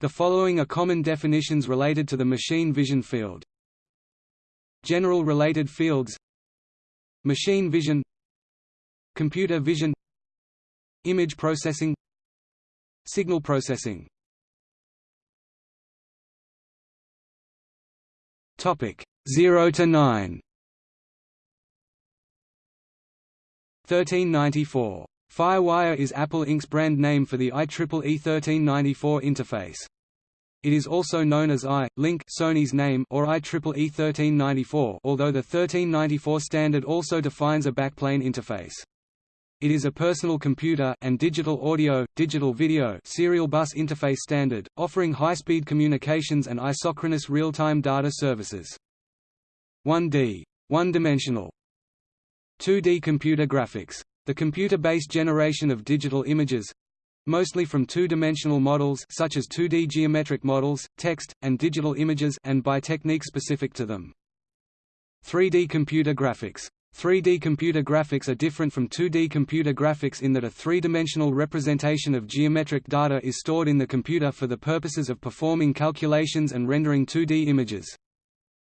The following are common definitions related to the machine vision field. General related fields Machine vision Computer vision Image processing Signal processing. Topic 0 to 9 1394 FireWire is Apple Inc.'s brand name for the IEEE 1394 interface. It is also known as I-Link Sony's name or IEEE 1394 although the 1394 standard also defines a backplane interface. It is a personal computer and digital audio, digital video serial bus interface standard, offering high-speed communications and isochronous real-time data services. 1D one-dimensional 2D computer graphics. The computer-based generation of digital images mostly from two-dimensional models such as 2D geometric models, text, and digital images and by techniques specific to them. 3D computer graphics 3D computer graphics are different from 2D computer graphics in that a three-dimensional representation of geometric data is stored in the computer for the purposes of performing calculations and rendering 2D images.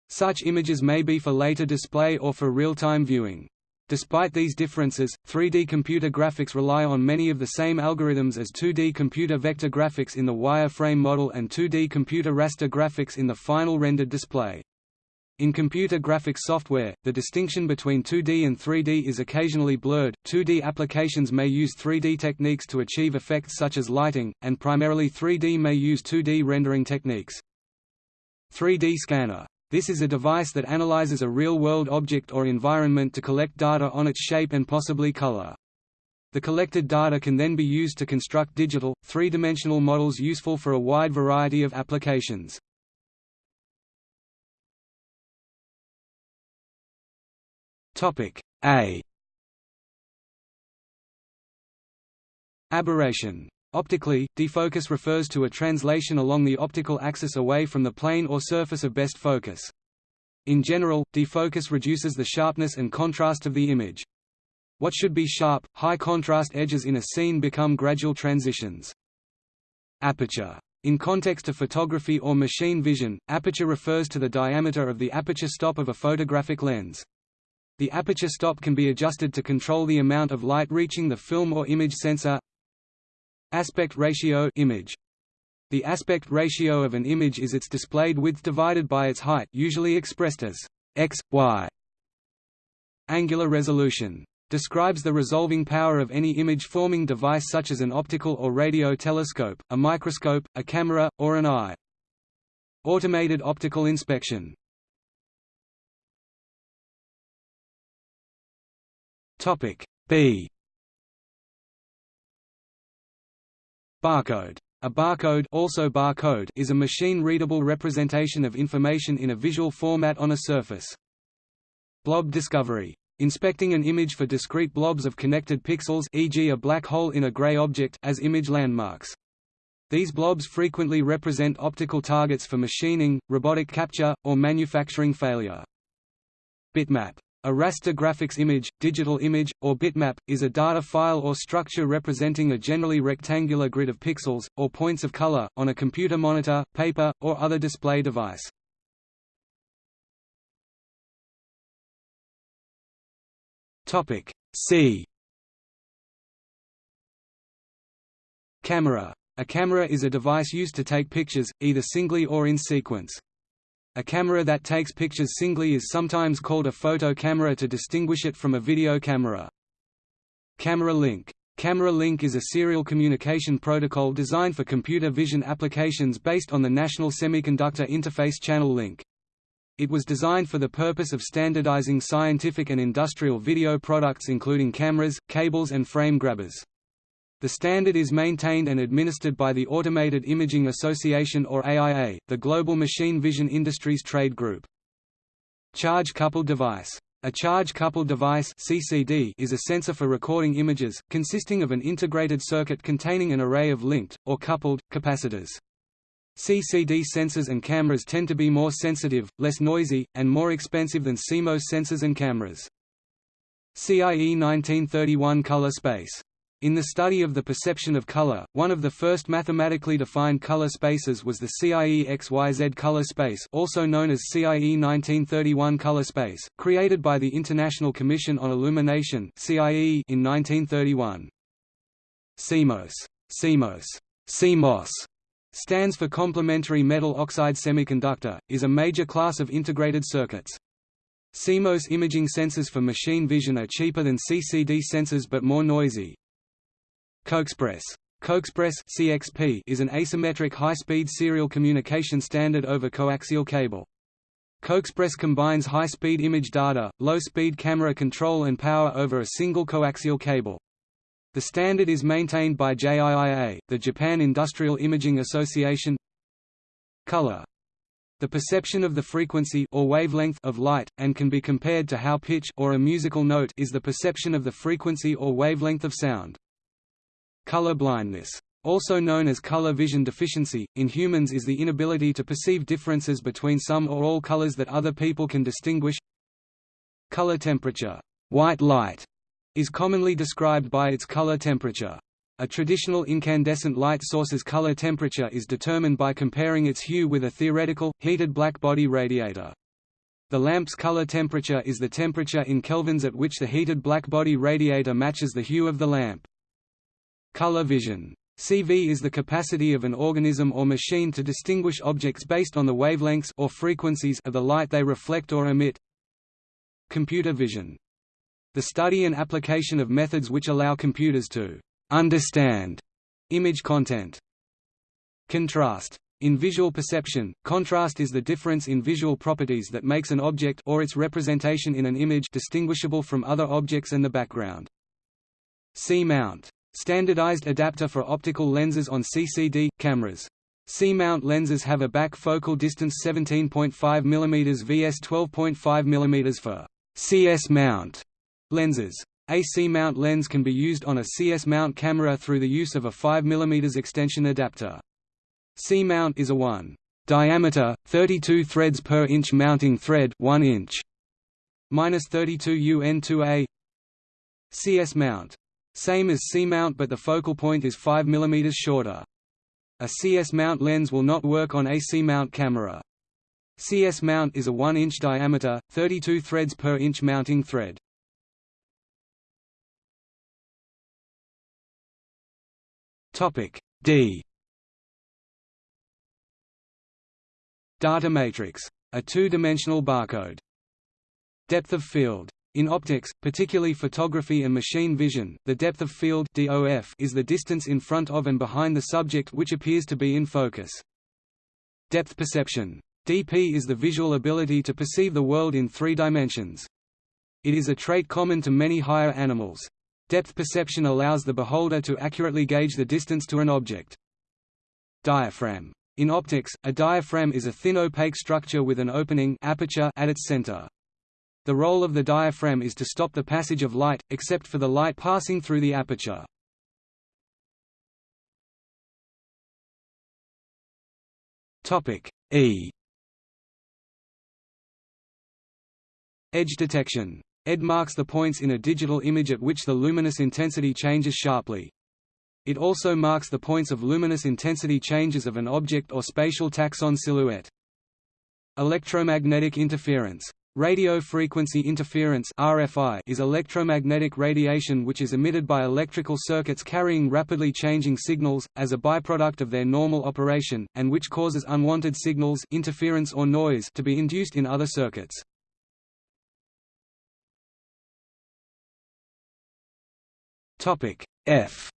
Such images may be for later display or for real-time viewing. Despite these differences, 3D computer graphics rely on many of the same algorithms as 2D computer vector graphics in the wireframe model and 2D computer raster graphics in the final rendered display. In computer graphics software, the distinction between 2D and 3D is occasionally blurred. 2D applications may use 3D techniques to achieve effects such as lighting, and primarily 3D may use 2D rendering techniques. 3D scanner. This is a device that analyzes a real-world object or environment to collect data on its shape and possibly color. The collected data can then be used to construct digital, three-dimensional models useful for a wide variety of applications. Topic A Aberration Optically, defocus refers to a translation along the optical axis away from the plane or surface of best focus. In general, defocus reduces the sharpness and contrast of the image. What should be sharp, high-contrast edges in a scene become gradual transitions. Aperture. In context of photography or machine vision, aperture refers to the diameter of the aperture stop of a photographic lens. The aperture stop can be adjusted to control the amount of light reaching the film or image sensor. Aspect ratio image. The aspect ratio of an image is its displayed width divided by its height usually expressed as x, y. Angular resolution. Describes the resolving power of any image-forming device such as an optical or radio telescope, a microscope, a camera, or an eye. Automated optical inspection Topic B Barcode a barcode, also barcode is a machine-readable representation of information in a visual format on a surface. Blob discovery. Inspecting an image for discrete blobs of connected pixels e.g. a black hole in a gray object as image landmarks. These blobs frequently represent optical targets for machining, robotic capture, or manufacturing failure. Bitmap a raster graphics image, digital image, or bitmap, is a data file or structure representing a generally rectangular grid of pixels, or points of color, on a computer monitor, paper, or other display device. C Camera. A camera is a device used to take pictures, either singly or in sequence. A camera that takes pictures singly is sometimes called a photo camera to distinguish it from a video camera. Camera link. Camera link is a serial communication protocol designed for computer vision applications based on the National Semiconductor Interface Channel Link. It was designed for the purpose of standardizing scientific and industrial video products including cameras, cables and frame grabbers. The standard is maintained and administered by the Automated Imaging Association or AIA, the global machine vision industries trade group. Charge-coupled device. A charge-coupled device (CCD) is a sensor for recording images, consisting of an integrated circuit containing an array of linked or coupled capacitors. CCD sensors and cameras tend to be more sensitive, less noisy, and more expensive than CMOS sensors and cameras. CIE 1931 color space In the study of the perception of color, one of the first mathematically defined color spaces was the CIE XYZ color space also known as CIE 1931 color space, created by the International Commission on Illumination CIE in 1931. CMOS, CMOS, CMOS stands for complementary metal oxide semiconductor, is a major class of integrated circuits. CMOS imaging sensors for machine vision are cheaper than CCD sensors but more noisy. CoaXPress CoaXPress CXP is an asymmetric high-speed serial communication standard over coaxial cable. CoaXPress combines high-speed image data, low-speed camera control and power over a single coaxial cable. The standard is maintained by JIIA, the Japan Industrial Imaging Association. Color the perception of the frequency or wavelength of light, and can be compared to how pitch or a musical note is the perception of the frequency or wavelength of sound. Color blindness also known as color vision deficiency, in humans is the inability to perceive differences between some or all colors that other people can distinguish. Color temperature white light, is commonly described by its color temperature. A traditional incandescent light source's color temperature is determined by comparing its hue with a theoretical, heated blackbody radiator. The lamp's color temperature is the temperature in kelvins at which the heated blackbody radiator matches the hue of the lamp. Color vision. CV is the capacity of an organism or machine to distinguish objects based on the wavelengths or frequencies of the light they reflect or emit. Computer vision. The study and application of methods which allow computers to understand image content. Contrast. In visual perception, contrast is the difference in visual properties that makes an object or its representation in an image distinguishable from other objects and the background. C-mount Standardized adapter for optical lenses on CCD cameras. C-mount lenses have a back focal distance 17.5 mm vs 12.5 mm for CS mount lenses. A C-mount lens can be used on a CS mount camera through the use of a 5 mm extension adapter. C-mount is a 1 diameter 32 threads per inch mounting thread 1 inch minus 32 UN2A CS mount same as C-mount but the focal point is 5 mm shorter. A CS mount lens will not work on a C-mount camera. CS mount is a 1-inch diameter, 32 threads per inch mounting thread. D Data matrix. A two-dimensional barcode. Depth of field in optics, particularly photography and machine vision, the depth of field DOF is the distance in front of and behind the subject which appears to be in focus. Depth perception. DP is the visual ability to perceive the world in three dimensions. It is a trait common to many higher animals. Depth perception allows the beholder to accurately gauge the distance to an object. Diaphragm. In optics, a diaphragm is a thin opaque structure with an opening aperture at its center. The role of the diaphragm is to stop the passage of light, except for the light passing through the aperture. E Edge detection. ED marks the points in a digital image at which the luminous intensity changes sharply. It also marks the points of luminous intensity changes of an object or spatial taxon silhouette. Electromagnetic interference Radio frequency interference RFI is electromagnetic radiation which is emitted by electrical circuits carrying rapidly changing signals, as a byproduct of their normal operation, and which causes unwanted signals interference or noise to be induced in other circuits. F.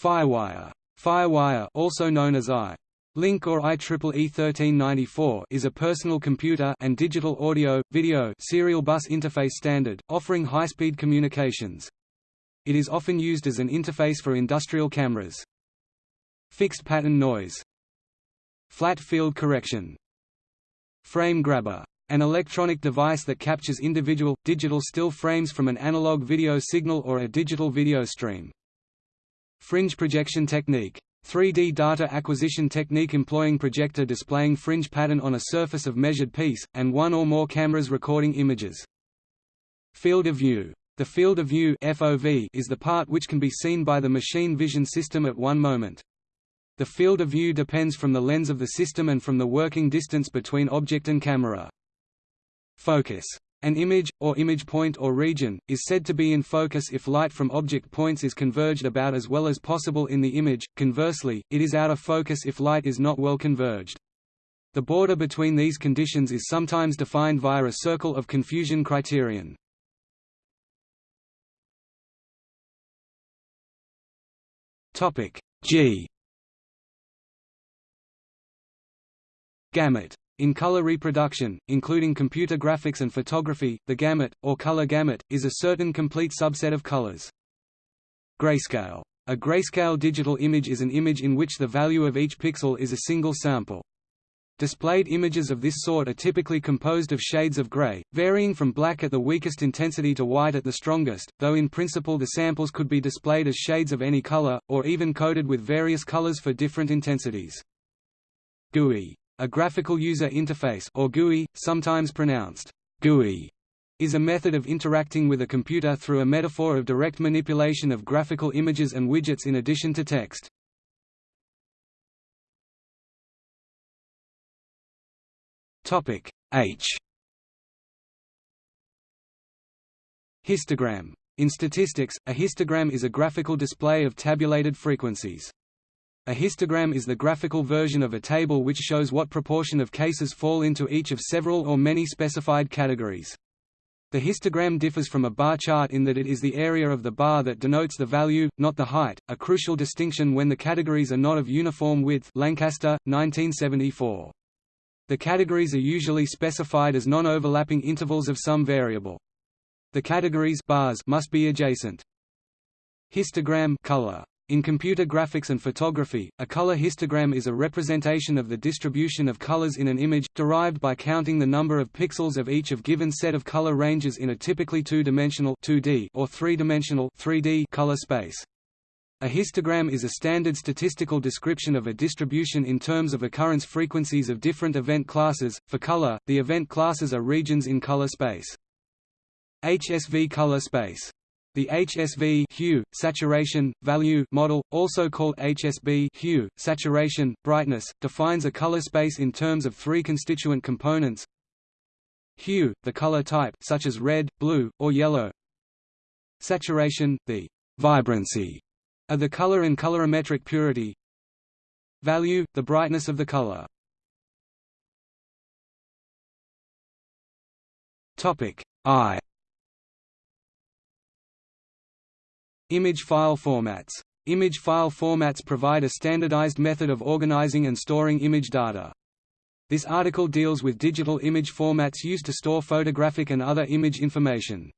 Firewire. Firewire also known as I Link or IEEE 1394 is a personal computer and digital audio, video serial bus interface standard, offering high-speed communications. It is often used as an interface for industrial cameras. Fixed pattern noise Flat field correction Frame grabber an electronic device that captures individual, digital still frames from an analog video signal or a digital video stream. Fringe projection technique 3D data acquisition technique employing projector displaying fringe pattern on a surface of measured piece, and one or more cameras recording images. Field of view. The field of view FOV is the part which can be seen by the machine vision system at one moment. The field of view depends from the lens of the system and from the working distance between object and camera. Focus. An image, or image point or region, is said to be in focus if light from object points is converged about as well as possible in the image, conversely, it is out of focus if light is not well converged. The border between these conditions is sometimes defined via a circle of confusion criterion. G. Gamut. In color reproduction, including computer graphics and photography, the gamut, or color gamut, is a certain complete subset of colors. Grayscale. A grayscale digital image is an image in which the value of each pixel is a single sample. Displayed images of this sort are typically composed of shades of gray, varying from black at the weakest intensity to white at the strongest, though in principle the samples could be displayed as shades of any color, or even coded with various colors for different intensities. GUI. A graphical user interface or GUI, sometimes pronounced GUI, is a method of interacting with a computer through a metaphor of direct manipulation of graphical images and widgets in addition to text. Topic H Histogram. In statistics, a histogram is a graphical display of tabulated frequencies. A histogram is the graphical version of a table which shows what proportion of cases fall into each of several or many specified categories. The histogram differs from a bar chart in that it is the area of the bar that denotes the value, not the height, a crucial distinction when the categories are not of uniform width Lancaster, 1974. The categories are usually specified as non-overlapping intervals of some variable. The categories bars must be adjacent. Histogram color. In computer graphics and photography, a color histogram is a representation of the distribution of colors in an image, derived by counting the number of pixels of each of given set of color ranges in a typically two-dimensional or three-dimensional color space. A histogram is a standard statistical description of a distribution in terms of occurrence frequencies of different event classes. For color, the event classes are regions in color space. HSV color space. The HSV hue, saturation, value model, also called HSB hue, saturation, brightness, defines a color space in terms of three constituent components. Hue, the color type such as red, blue, or yellow. Saturation, the vibrancy are the color and colorimetric purity value, the brightness of the color. Topic I Image file formats. Image file formats provide a standardized method of organizing and storing image data. This article deals with digital image formats used to store photographic and other image information.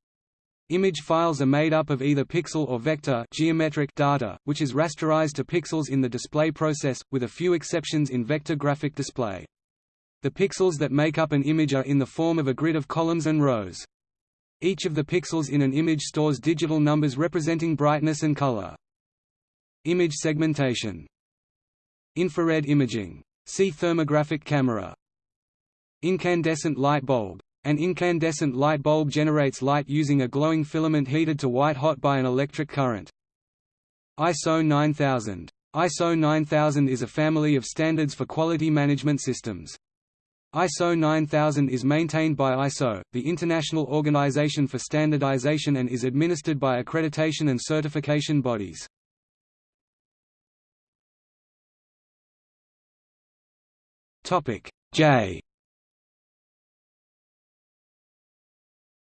Image files are made up of either pixel or vector geometric data, which is rasterized to pixels in the display process, with a few exceptions in vector graphic display. The pixels that make up an image are in the form of a grid of columns and rows. Each of the pixels in an image stores digital numbers representing brightness and color. Image segmentation Infrared imaging. See thermographic camera. Incandescent light bulb an incandescent light bulb generates light using a glowing filament heated to white-hot by an electric current. ISO 9000. ISO 9000 is a family of standards for quality management systems. ISO 9000 is maintained by ISO, the International Organization for Standardization and is administered by accreditation and certification bodies. J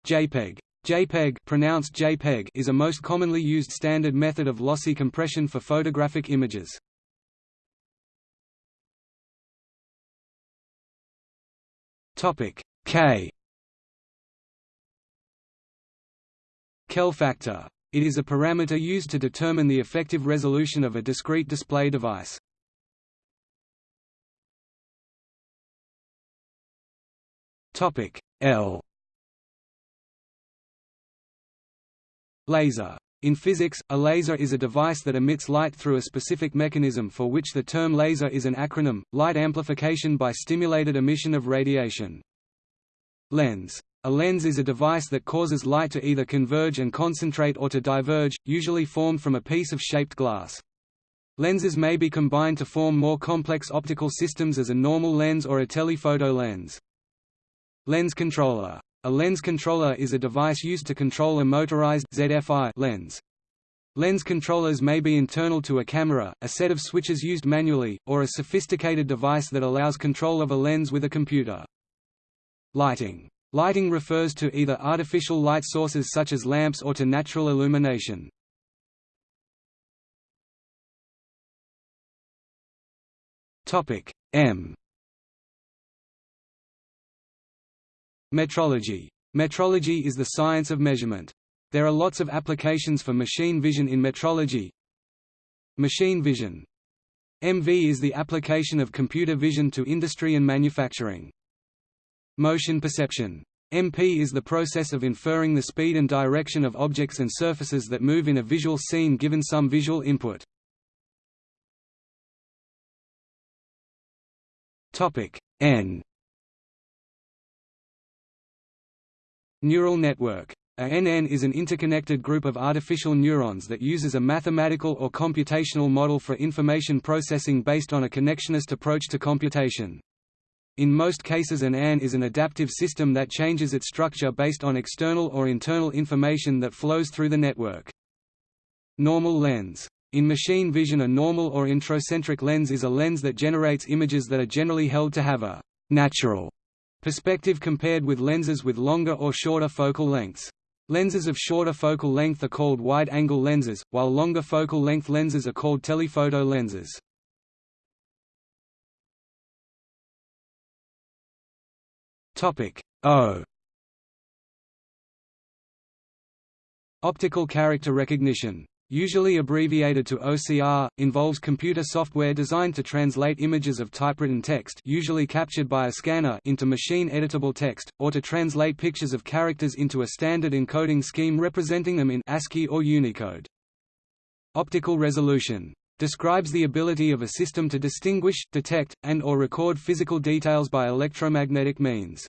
JPEG JPEG pronounced JPEG is a most commonly used standard method of lossy compression for photographic images. Topic K Kell factor. It is a parameter used to determine the effective resolution of a discrete display device. Topic L Laser. In physics, a laser is a device that emits light through a specific mechanism for which the term laser is an acronym, light amplification by stimulated emission of radiation. Lens. A lens is a device that causes light to either converge and concentrate or to diverge, usually formed from a piece of shaped glass. Lenses may be combined to form more complex optical systems as a normal lens or a telephoto lens. Lens controller. A lens controller is a device used to control a motorized ZFI lens. Lens controllers may be internal to a camera, a set of switches used manually, or a sophisticated device that allows control of a lens with a computer. Lighting Lighting refers to either artificial light sources such as lamps or to natural illumination. M Metrology. Metrology is the science of measurement. There are lots of applications for machine vision in metrology. Machine vision. MV is the application of computer vision to industry and manufacturing. Motion perception. MP is the process of inferring the speed and direction of objects and surfaces that move in a visual scene given some visual input. N Neural network. A NN is an interconnected group of artificial neurons that uses a mathematical or computational model for information processing based on a connectionist approach to computation. In most cases an AN is an adaptive system that changes its structure based on external or internal information that flows through the network. Normal lens. In machine vision a normal or entocentric lens is a lens that generates images that are generally held to have a «natural» perspective compared with lenses with longer or shorter focal lengths. Lenses of shorter focal length are called wide-angle lenses, while longer focal length lenses are called telephoto lenses. Topic O Optical character recognition usually abbreviated to OCR, involves computer software designed to translate images of typewritten text usually captured by a scanner into machine-editable text, or to translate pictures of characters into a standard encoding scheme representing them in ASCII or Unicode. Optical resolution describes the ability of a system to distinguish, detect, and or record physical details by electromagnetic means.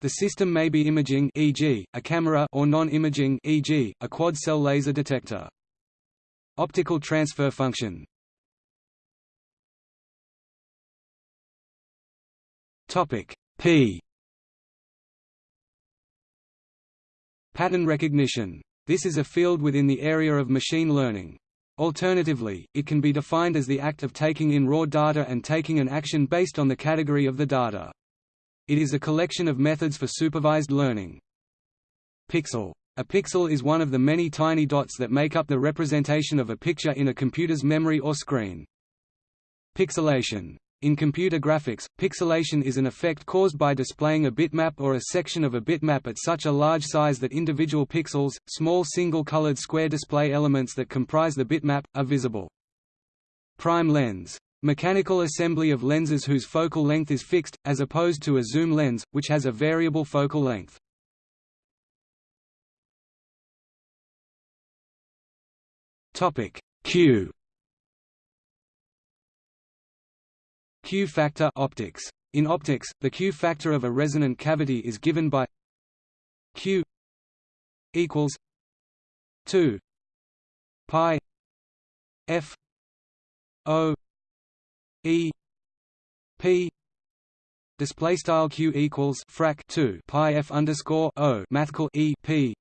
The system may be imaging e.g., a camera or non-imaging e.g., a quad-cell laser detector. Optical transfer function Topic P Pattern recognition. This is a field within the area of machine learning. Alternatively, it can be defined as the act of taking in raw data and taking an action based on the category of the data. It is a collection of methods for supervised learning. Pixel. A pixel is one of the many tiny dots that make up the representation of a picture in a computer's memory or screen. Pixelation. In computer graphics, pixelation is an effect caused by displaying a bitmap or a section of a bitmap at such a large size that individual pixels, small single-colored square display elements that comprise the bitmap, are visible. Prime lens. Mechanical assembly of lenses whose focal length is fixed, as opposed to a zoom lens, which has a variable focal length. Q. Q factor optics. In optics, the Q factor of a resonant cavity is given by Q equals 2 pi f o e p. Display style q equals frac 2 pi f underscore o mathcal e p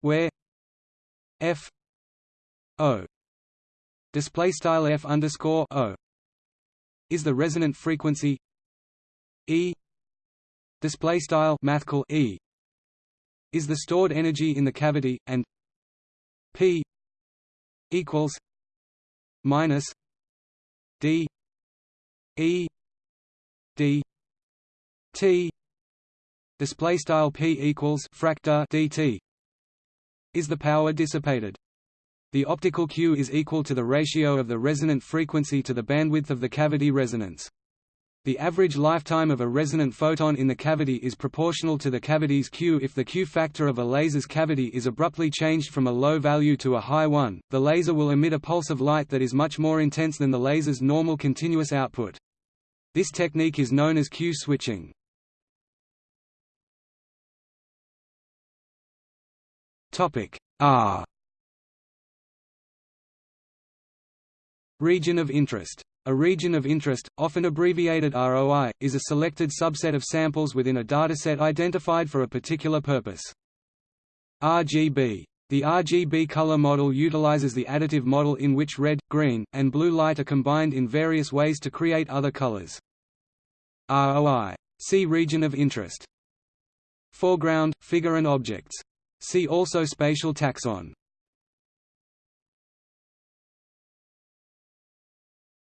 where f o. Display style f underscore o. Is the resonant frequency e. Display style mathcal e. Is the stored energy in the cavity and p equals minus d e d t. Display style p equals fracta dt is the power dissipated the optical Q is equal to the ratio of the resonant frequency to the bandwidth of the cavity resonance. The average lifetime of a resonant photon in the cavity is proportional to the cavity's Q. If the Q factor of a laser's cavity is abruptly changed from a low value to a high one, the laser will emit a pulse of light that is much more intense than the laser's normal continuous output. This technique is known as Q switching. R Region of interest. A region of interest, often abbreviated ROI, is a selected subset of samples within a dataset identified for a particular purpose. RGB. The RGB color model utilizes the additive model in which red, green, and blue light are combined in various ways to create other colors. ROI. See region of interest. Foreground, figure and objects. See also spatial taxon.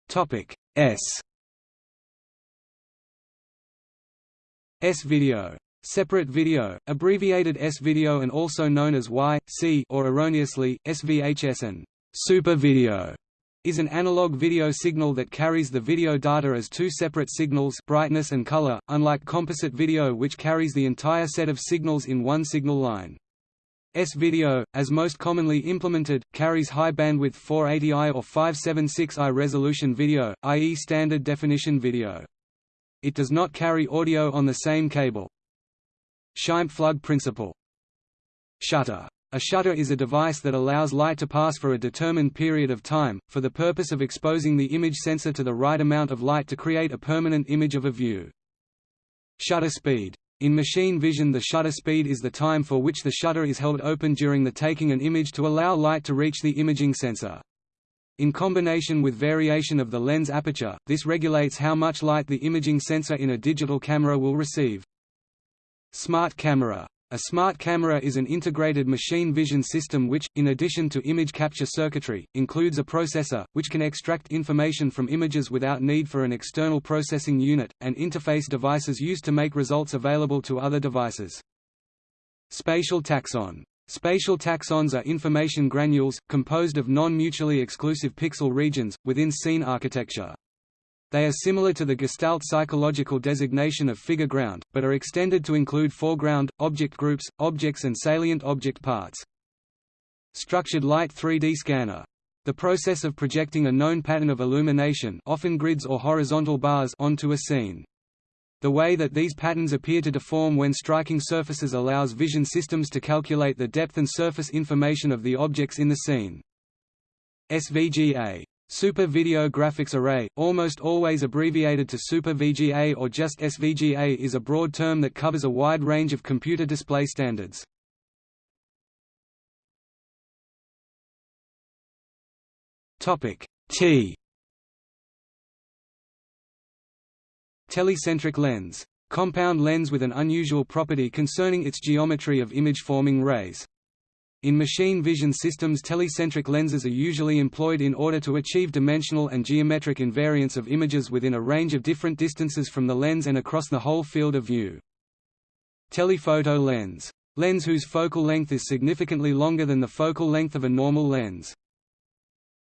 Topic S S-video. Separate video, abbreviated S-video and also known as Y, C or erroneously, SVHS and Super Video is an analog video signal that carries the video data as two separate signals brightness and color, unlike composite video which carries the entire set of signals in one signal line. S-video, as most commonly implemented, carries high bandwidth 480i or 576i resolution video, i.e. standard definition video. It does not carry audio on the same cable. Scheimpflug principle Shutter a shutter is a device that allows light to pass for a determined period of time, for the purpose of exposing the image sensor to the right amount of light to create a permanent image of a view. Shutter speed. In machine vision the shutter speed is the time for which the shutter is held open during the taking an image to allow light to reach the imaging sensor. In combination with variation of the lens aperture, this regulates how much light the imaging sensor in a digital camera will receive. Smart camera a smart camera is an integrated machine vision system which, in addition to image capture circuitry, includes a processor, which can extract information from images without need for an external processing unit, and interface devices used to make results available to other devices. Spatial taxon Spatial taxons are information granules, composed of non-mutually exclusive pixel regions, within scene architecture. They are similar to the Gestalt psychological designation of figure ground, but are extended to include foreground, object groups, objects and salient object parts. Structured light 3D scanner. The process of projecting a known pattern of illumination often grids or horizontal bars onto a scene. The way that these patterns appear to deform when striking surfaces allows vision systems to calculate the depth and surface information of the objects in the scene. SVGA Super Video Graphics Array, almost always abbreviated to Super VGA or just SVGA is a broad term that covers a wide range of computer display standards. T Telecentric lens. Compound lens with an unusual property concerning its geometry of image-forming rays. In machine vision systems telecentric lenses are usually employed in order to achieve dimensional and geometric invariance of images within a range of different distances from the lens and across the whole field of view. Telephoto lens. Lens whose focal length is significantly longer than the focal length of a normal lens.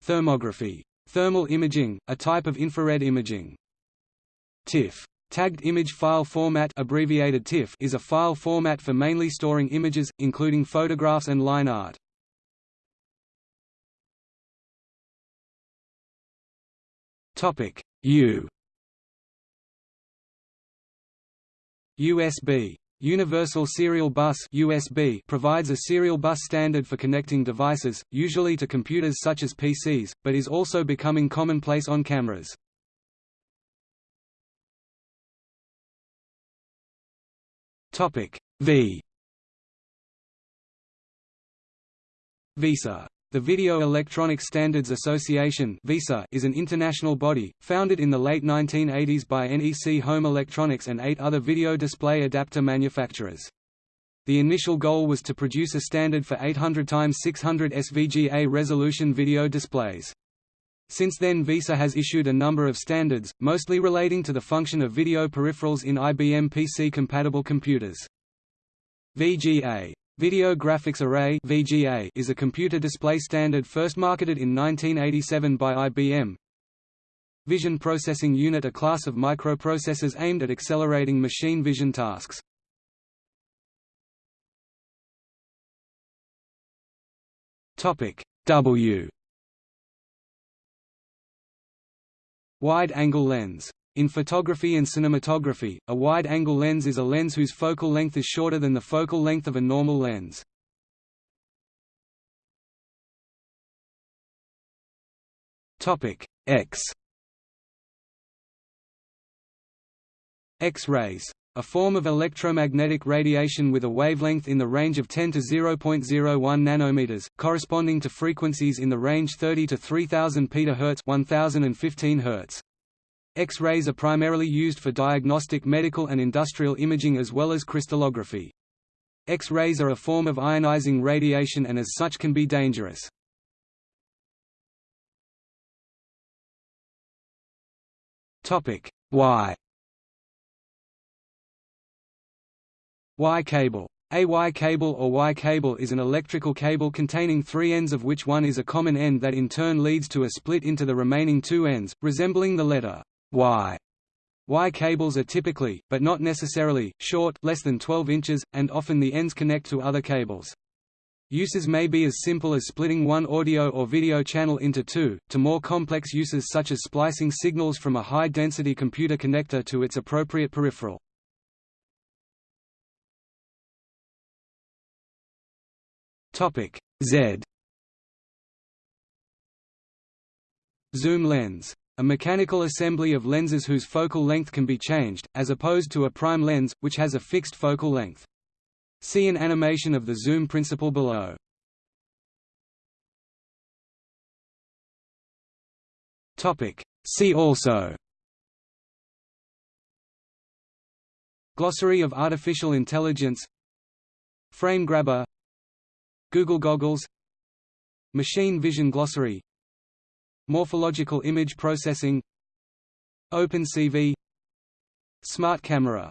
Thermography. Thermal imaging, a type of infrared imaging. TIFF Tagged Image File Format abbreviated TIFF is a file format for mainly storing images, including photographs and line art. U USB Universal Serial Bus USB provides a serial bus standard for connecting devices, usually to computers such as PCs, but is also becoming commonplace on cameras. Topic V VESA the Video Electronic Standards Association is an international body, founded in the late 1980s by NEC Home Electronics and eight other video display adapter manufacturers. The initial goal was to produce a standard for 800 x 600 SVGA resolution video displays. Since then VESA has issued a number of standards, mostly relating to the function of video peripherals in IBM PC-compatible computers. VGA Video Graphics Array VGA is a computer display standard first marketed in 1987 by IBM. Vision Processing Unit a class of microprocessors aimed at accelerating machine vision tasks. W Wide-angle lens. In photography and cinematography, a wide-angle lens is a lens whose focal length is shorter than the focal length of a normal lens. X X-rays a form of electromagnetic radiation with a wavelength in the range of 10 to 0.01 nanometers, corresponding to frequencies in the range 30 to 3000 pHz 1015 Hz. X-rays are primarily used for diagnostic medical and industrial imaging as well as crystallography. X-rays are a form of ionizing radiation and as such can be dangerous. Y Y cable. A Y cable or Y cable is an electrical cable containing three ends of which one is a common end that in turn leads to a split into the remaining two ends, resembling the letter Y. Y cables are typically, but not necessarily, short less than 12 inches, and often the ends connect to other cables. Uses may be as simple as splitting one audio or video channel into two, to more complex uses such as splicing signals from a high-density computer connector to its appropriate peripheral. Topic Z Zoom lens. A mechanical assembly of lenses whose focal length can be changed, as opposed to a prime lens, which has a fixed focal length. See an animation of the zoom principle below. See also Glossary of artificial intelligence Frame grabber Google Goggles Machine Vision Glossary Morphological Image Processing OpenCV Smart Camera